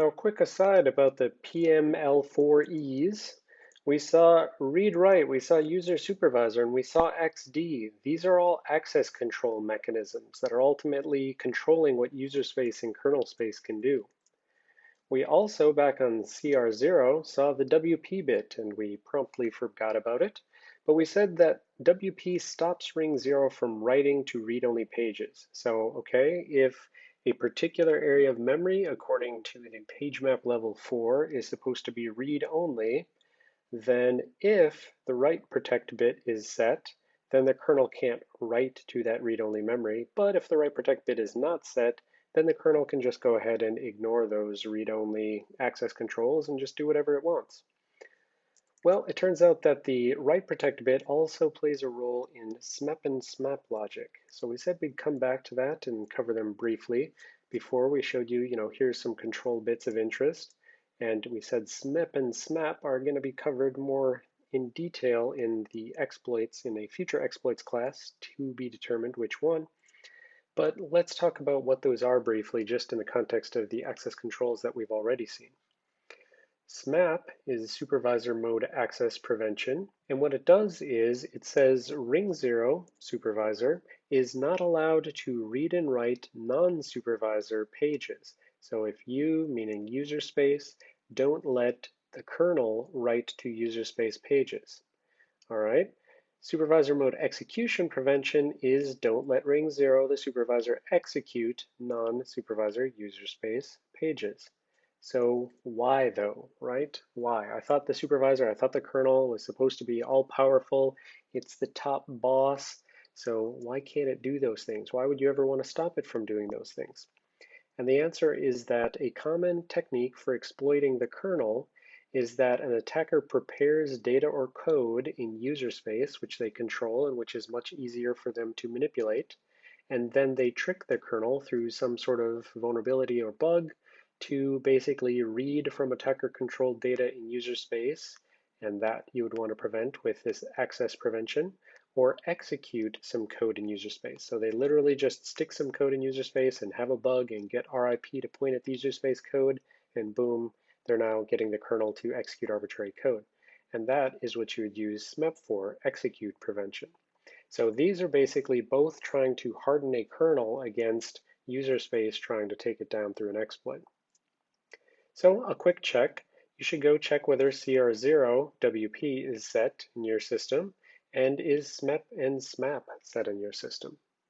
Now, quick aside about the PML4Es. We saw read-write, we saw user supervisor, and we saw XD. These are all access control mechanisms that are ultimately controlling what user space and kernel space can do. We also, back on CR0, saw the WP bit, and we promptly forgot about it. But we said that WP stops ring zero from writing to read-only pages. So, okay, if a particular area of memory, according to the page map level 4, is supposed to be read-only, then if the write protect bit is set, then the kernel can't write to that read-only memory. But if the write protect bit is not set, then the kernel can just go ahead and ignore those read-only access controls and just do whatever it wants. Well, it turns out that the write protect bit also plays a role in SMEP and SMAP logic. So we said we'd come back to that and cover them briefly. Before we showed you, you know, here's some control bits of interest. And we said SMEP and SMAP are going to be covered more in detail in the exploits in a future exploits class to be determined which one. But let's talk about what those are briefly, just in the context of the access controls that we've already seen. SMAP is supervisor mode access prevention. And what it does is it says ring zero supervisor is not allowed to read and write non-supervisor pages. So if you, meaning user space, don't let the kernel write to user space pages. All right. Supervisor mode execution prevention is don't let ring zero the supervisor execute non-supervisor user space pages. So why though, right? Why? I thought the supervisor, I thought the kernel was supposed to be all powerful. It's the top boss. So why can't it do those things? Why would you ever want to stop it from doing those things? And the answer is that a common technique for exploiting the kernel is that an attacker prepares data or code in user space, which they control and which is much easier for them to manipulate. And then they trick the kernel through some sort of vulnerability or bug to basically read from attacker-controlled data in user space, and that you would want to prevent with this access prevention, or execute some code in user space. So they literally just stick some code in user space and have a bug and get RIP to point at the user space code, and boom, they're now getting the kernel to execute arbitrary code. And that is what you would use SMEP for, execute prevention. So these are basically both trying to harden a kernel against user space trying to take it down through an exploit. So a quick check, you should go check whether CR0 WP is set in your system and is SMEP and SMAP set in your system.